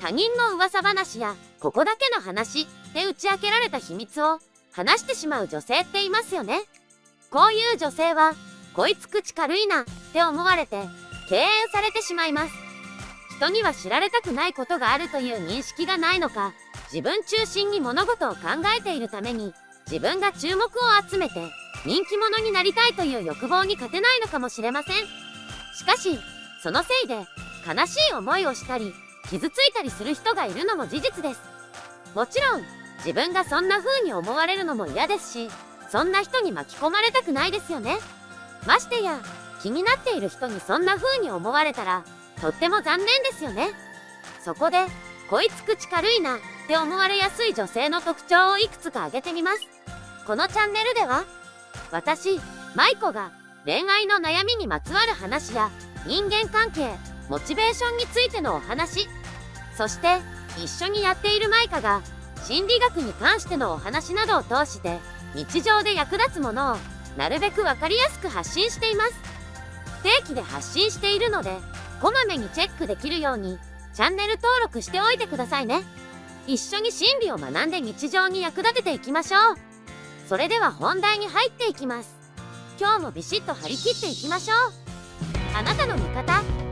他人の噂話やここだけの話で打ち明けられた秘密を話してしまう女性っていますよね。こういう女性は、こいつ口軽いなって思われて敬遠されてしまいます。人には知られたくないことがあるという認識がないのか、自分中心に物事を考えているために、自分が注目を集めて人気者になりたいという欲望に勝てないのかもしれません。しかし、そのせいで悲しい思いをしたり、傷ついたりする人がいるのも事実です。もちろん、自分がそんな風に思われるのも嫌ですし、そんな人に巻き込まれたくないですよね。ましてや、気になっている人にそんな風に思われたら、とっても残念ですよね。そこで、こいつ口軽いなって思われやすい女性の特徴をいくつか挙げてみます。このチャンネルでは、私、舞子が恋愛の悩みにまつわる話や人間関係、モチベーションについてのお話、そして一緒にやっているマイカが心理学に関してのお話などを通して日常で役立つものをなるべく分かりやすく発信しています。不定期で発信しているので、こまめにチェックできるようにチャンネル登録しておいてくださいね。一緒に心理を学んで日常に役立てていきましょう。それでは本題に入っていきます。今日もビシッと張り切っていきましょう。あなたの味方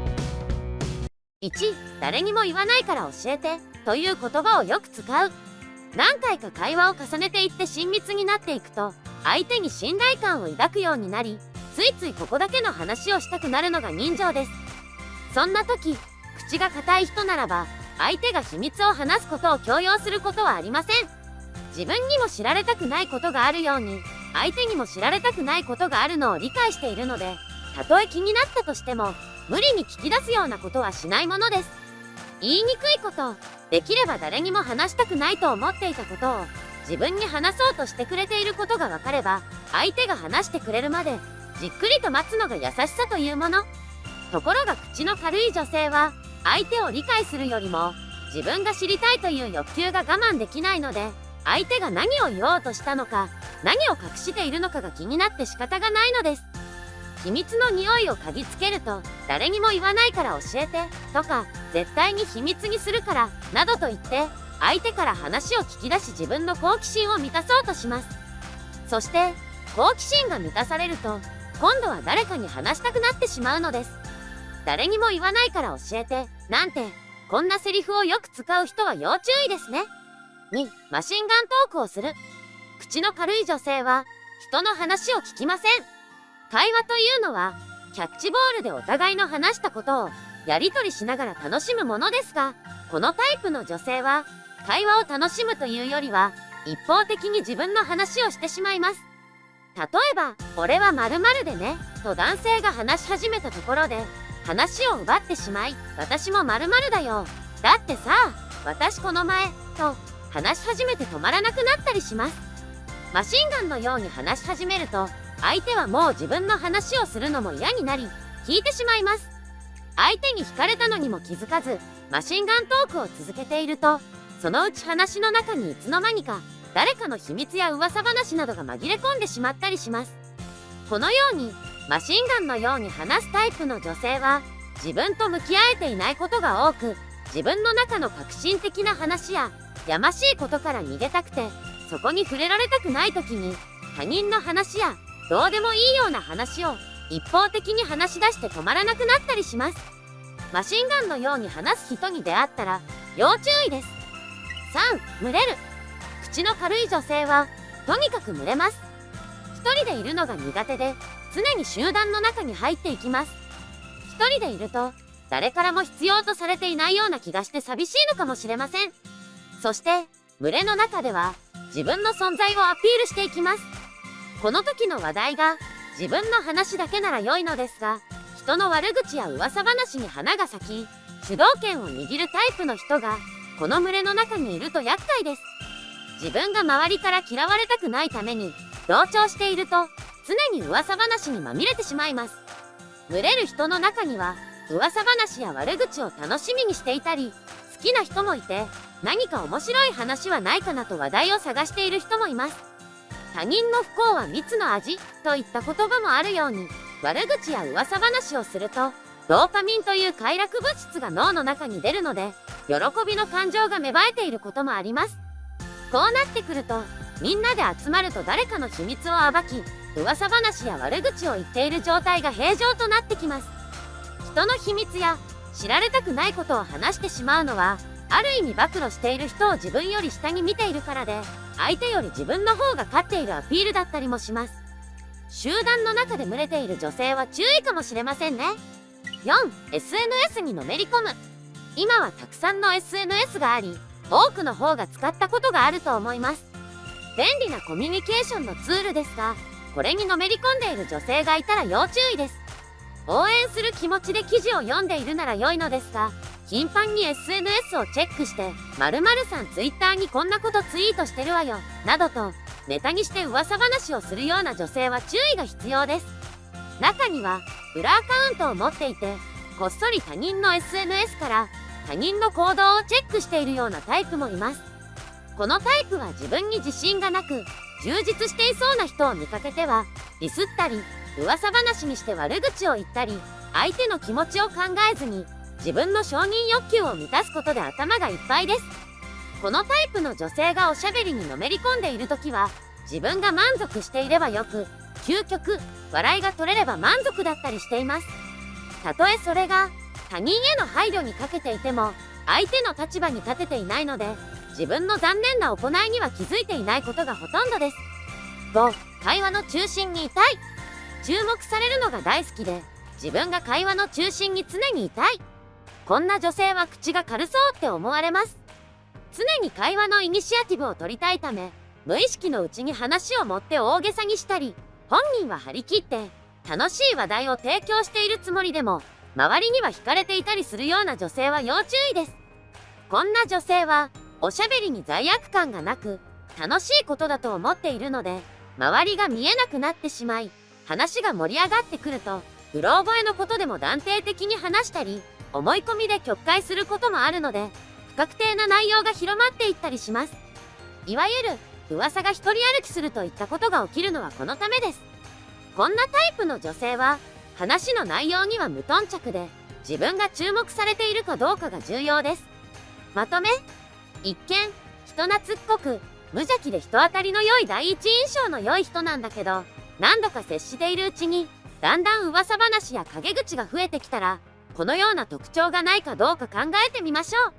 1誰にも言わないから教えてという言葉をよく使う。何回か会話を重ねていって親密になっていくと相手に信頼感を抱くようになりついついここだけの話をしたくなるのが人情です。そんな時口が硬い人ならば相手が秘密を話すことを強要することはありません。自分にも知られたくないことがあるように相手にも知られたくないことがあるのを理解しているのでたとえ気になったとしても無理に聞き出すようなことはしないものです。言いにくいことできれば誰にも話したくないと思っていたことを自分に話そうとしてくれていることが分かれば相手が話してくれるまでじっくりと待つのが優しさというもの。ところが口の軽い女性は相手を理解するよりも自分が知りたいという欲求が我慢できないので相手が何を言おうとしたのか何を隠しているのかが気になって仕方がないのです。秘密の匂いを嗅ぎつけると誰にも言わないから教えてとか絶対に秘密にするからなどと言って相手から話を聞き出し自分の好奇心を満たそうとします。そして好奇心が満たされると今度は誰かに話したくなってしまうのです。誰にも言わないから教えてなんてこんなセリフをよく使う人は要注意ですね。2マシンガントークをする。口の軽い女性は人の話を聞きません。会話というのはキャッチボールでお互いの話したことをやり取りしながら楽しむものですがこのタイプの女性は会話を楽しむというよりは一方的に自分の話をしてしまいます。例えば「俺は〇〇でね」と男性が話し始めたところで話を奪ってしまい「私も〇〇だよ」だってさ私この前と話し始めて止まらなくなったりします。マシンガンのように話し始めると相手はもう自分の話をするのも嫌になり聞いてしまいます。相手に惹かれたのにも気づかずマシンガントークを続けているとそのうち話の中にいつの間にか誰かの秘密や噂話などが紛れ込んでしまったりします。このようにマシンガンのように話すタイプの女性は自分と向き合えていないことが多く自分の中の革新的な話ややましいことから逃げたくてそこに触れられたくない時に他人の話やどうでもいいような話を一方的に話し出して止まらなくなったりします。マシンガンのように話す人に出会ったら要注意です。3群れる。口の軽い女性はとにかく群れます。一人でいるのが苦手で常に集団の中に入っていきます。一人でいると誰からも必要とされていないような気がして寂しいのかもしれません。そして群れの中では自分の存在をアピールしていきます。この時の話題が自分の話だけなら良いのですが人の悪口や噂話に花が咲き主導権を握るタイプの人がこの群れの中にいると厄介です。自分が周りから嫌われたくないために同調していると常に噂話にまみれてしまいます。群れる人の中には噂話や悪口を楽しみにしていたり好きな人もいて何か面白い話はないかなと話題を探している人もいます。他人の不幸は蜜の味といった言葉もあるように悪口や噂話をするとドーパミンという快楽物質が脳の中に出るので、喜びの感情が芽生えていることもあります。こうなってくると、みんなで集まると誰かの秘密を暴き、噂話や悪口を言っている状態が平常となってきます。人の秘密や知られたくないことを話してしまうのは、ある意味暴露している人を自分より下に見ているからで、相手より自分の方が勝っているアピールだったりもします。集団の中で群れている女性は注意かもしれませんね。4. SNS にのめり込む。今はたくさんの SNS があり、多くの方が使ったことがあると思います。便利なコミュニケーションのツールですが、これにのめり込んでいる女性がいたら要注意です。応援する気持ちで記事を読んでいるなら良いのですが、頻繁に SNS をチェックして、〇〇さん Twitter にこんなことツイートしてるわよ、などと、ネタにして噂話をするような女性は注意が必要です。中には、裏アカウントを持っていて、こっそり他人の SNS から他人の行動をチェックしているようなタイプもいます。このタイプは自分に自信がなく、充実していそうな人を見かけては、ディスったり、噂話にして悪口を言ったり、相手の気持ちを考えずに、自分の承認欲求を満たすことで頭がいっぱいです。このタイプの女性がおしゃべりにのめり込んでいる時は、自分が満足していればよく、究極、笑いが取れれば満足だったりしています。たとえそれが、他人への配慮にかけていても、相手の立場に立てていないので、自分の残念な行いには気づいていないことがほとんどです。5、会話の中心にいたい。注目されるのが大好きで、自分が会話の中心に常にいたい。こんな女性は口が軽そうって思われます。常に会話のイニシアティブを取りたいため、無意識のうちに話を持って大げさにしたり、本人は張り切って楽しい話題を提供しているつもりでも、周りには惹かれていたりするような女性は要注意です。こんな女性は、おしゃべりに罪悪感がなく、楽しいことだと思っているので、周りが見えなくなってしまい、話が盛り上がってくると、うろ覚えのことでも断定的に話したり、思い込みで曲解することもあるので、不確定な内容が広まっていったりします。いわゆる、噂が一人歩きするといったことが起きるのはこのためです。こんなタイプの女性は、話の内容には無頓着で、自分が注目されているかどうかが重要です。まとめ一見、人懐っこく、無邪気で人当たりの良い第一印象の良い人なんだけど、何度か接しているうちに、だんだん噂話や陰口が増えてきたら、このような特徴がないかどうか考えてみましょう。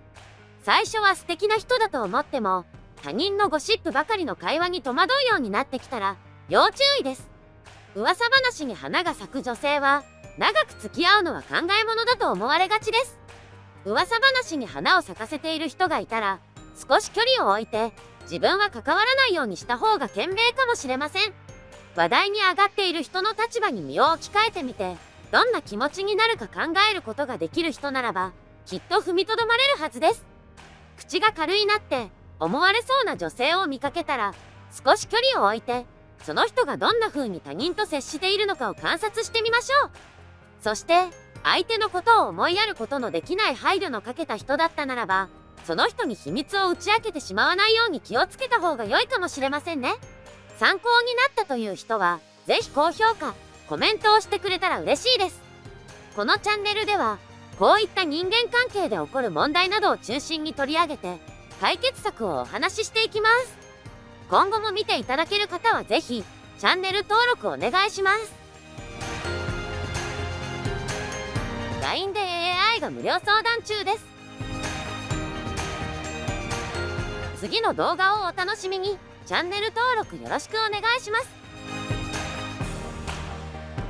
最初は素敵な人だと思っても、他人のゴシップばかりの会話に戸惑うようになってきたら、要注意です。噂話に花が咲く女性は、長く付き合うのは考え物だと思われがちです。噂話に花を咲かせている人がいたら、少し距離を置いて、自分は関わらないようにした方が賢明かもしれません。話題に上がっている人の立場に身を置き換えてみて、どんな気持ちになるか考えることができる人ならば、きっと踏みとどまれるはずです。口が軽いなって思われそうな女性を見かけたら、少し距離を置いて、その人がどんな風に他人と接しているのかを観察してみましょう。そして、相手のことを思いやることのできない配慮のかけた人だったならば、その人に秘密を打ち明けてしまわないように気をつけた方が良いかもしれませんね。参考になったという人は、ぜひ高評価、コメントをしてくれたら嬉しいです。このチャンネルでは、こういった人間関係で起こる問題などを中心に取り上げて、解決策をお話ししていきます。今後も見ていただける方はぜひ、チャンネル登録お願いします。LINE で AI が無料相談中です。次の動画をお楽しみに、チャンネル登録よろしくお願いします。